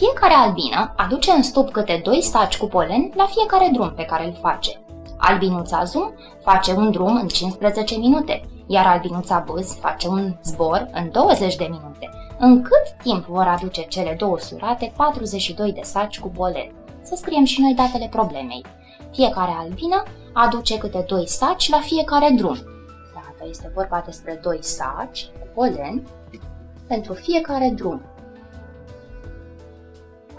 Fiecare albină aduce în stup câte doi saci cu polen la fiecare drum pe care îl face. Albinuța Zum face un drum în 15 minute, iar albinuța Bâz face un zbor în 20 de minute. În cât timp vor aduce cele două surate 42 de saci cu polen? Să scriem și noi datele problemei. Fiecare albină aduce câte doi saci la fiecare drum. Dacă este vorba despre doi saci cu polen pentru fiecare drum.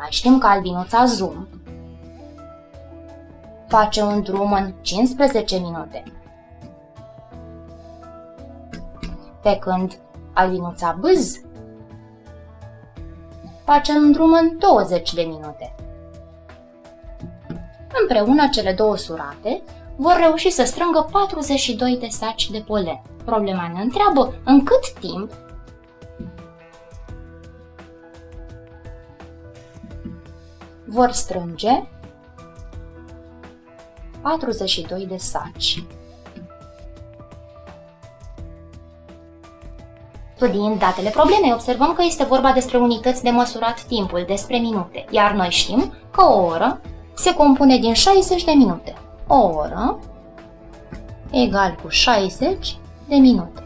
Mai știm că albinuța Zoom face un drum în 15 minute. Pe când albinuța Bâz face un drum în 20 de minute. Împreună cele două surate vor reuși să strângă 42 de saci de polen. Problema ne întreabă în cât timp vor strânge 42 de saci. Studiind datele problemei, observăm că este vorba despre unități de măsurat timpul, despre minute, iar noi știm că o oră se compune din 60 de minute. O oră egal cu 60 de minute.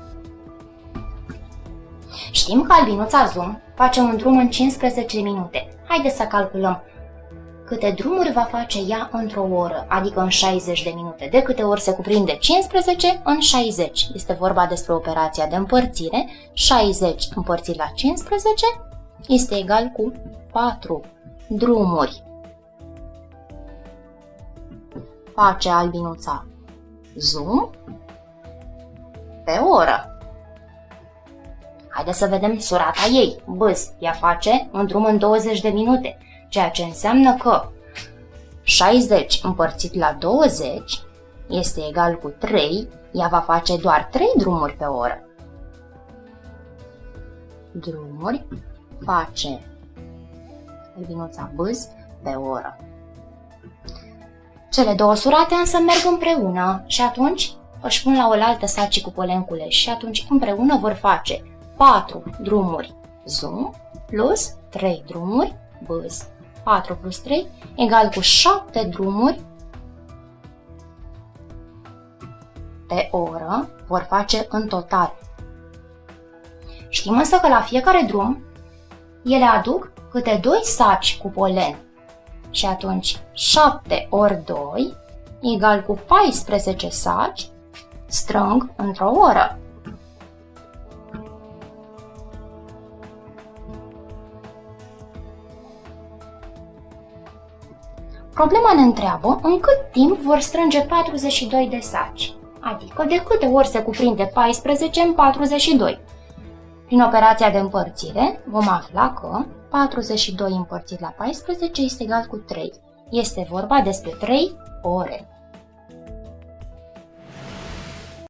Știm că albinuța Zoom face un drum în 15 minute. Haideți să calculăm câte drumuri va face ea într-o oră, adică în 60 de minute. De câte ori se cuprinde 15 în 60. Este vorba despre operația de împărțire. 60 împărțit la 15 este egal cu 4 drumuri. Face albinuța zoom pe oră. Haideți să vedem surata ei. Bâz, ea face un drum în 20 de minute ceea ce înseamnă că 60 împărțit la 20 este egal cu 3, ea va face doar 3 drumuri pe oră. Drumuri face vinuța bâz pe oră. Cele două surate însă merg împreună și atunci își pun la oaltă sacii cu polenculeș și atunci împreună vor face 4 drumuri zoom plus 3 drumuri bâz. 4 plus 3 egal cu 7 drumuri pe oră vor face în total. Știm însă că la fiecare drum ele aduc câte 2 saci cu polen și atunci 7 ori 2 egal cu 14 saci strâng într-o oră. Problema ne întreabă în cât timp vor strânge 42 de saci, adică de câte ori se cuprinde 14 în 42. Prin operația de împărțire vom afla că 42 împărțit la 14 este egal cu 3. Este vorba despre 3 ore.